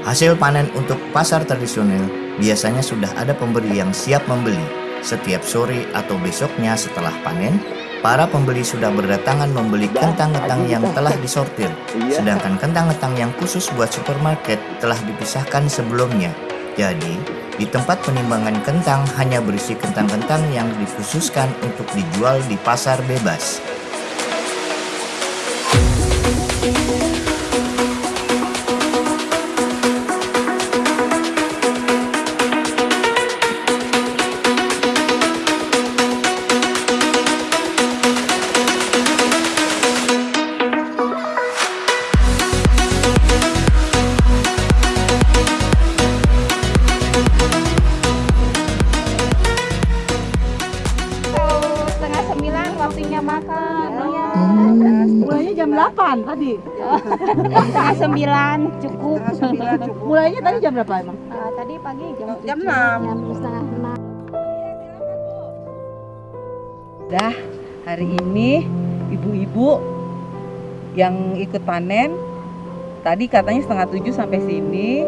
Hasil panen untuk pasar tradisional biasanya sudah ada pembeli yang siap membeli. Setiap sore atau besoknya setelah panen, para pembeli sudah berdatangan membeli kentang-kentang yang telah disortir. Sedangkan kentang-kentang yang khusus buat supermarket telah dipisahkan sebelumnya. Jadi, di tempat penimbangan kentang hanya berisi kentang-kentang yang dikhususkan untuk dijual di pasar bebas. Waktunya makan. Iya. Mulainya jam 8 tadi. Setengah sembilan cukup. Mulainya tadi jam berapa emang? Ah, tadi pagi jam Jam tujuh, 6. Jam setengah enam. Dah, hari ini ibu-ibu yang ikut panen tadi katanya setengah tujuh sampai sini.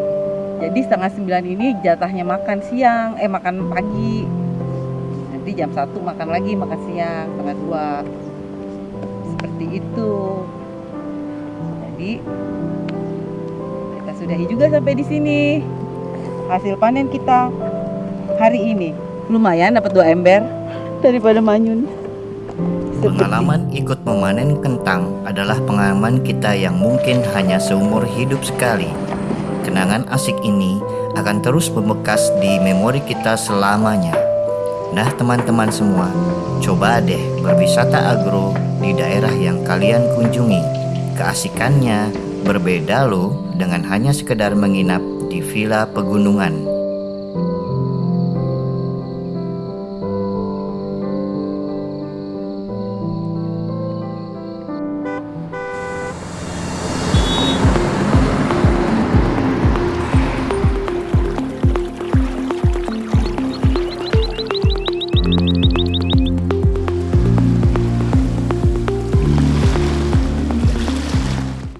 Jadi setengah sembilan ini jatahnya makan siang, eh makan pagi. Nanti jam satu makan lagi makan siang setengah dua. Seperti itu. Jadi kita sudahi juga sampai di sini. Hasil panen kita hari ini lumayan dapat dua ember daripada manyun. Pengalaman ikut memanen kentang adalah pengalaman kita yang mungkin hanya seumur hidup sekali. Kenangan asik ini akan terus membekas di memori kita selamanya. Nah teman-teman semua, coba deh berwisata agro di daerah yang kalian kunjungi. Keasikannya berbeda loh dengan hanya sekedar menginap di villa pegunungan.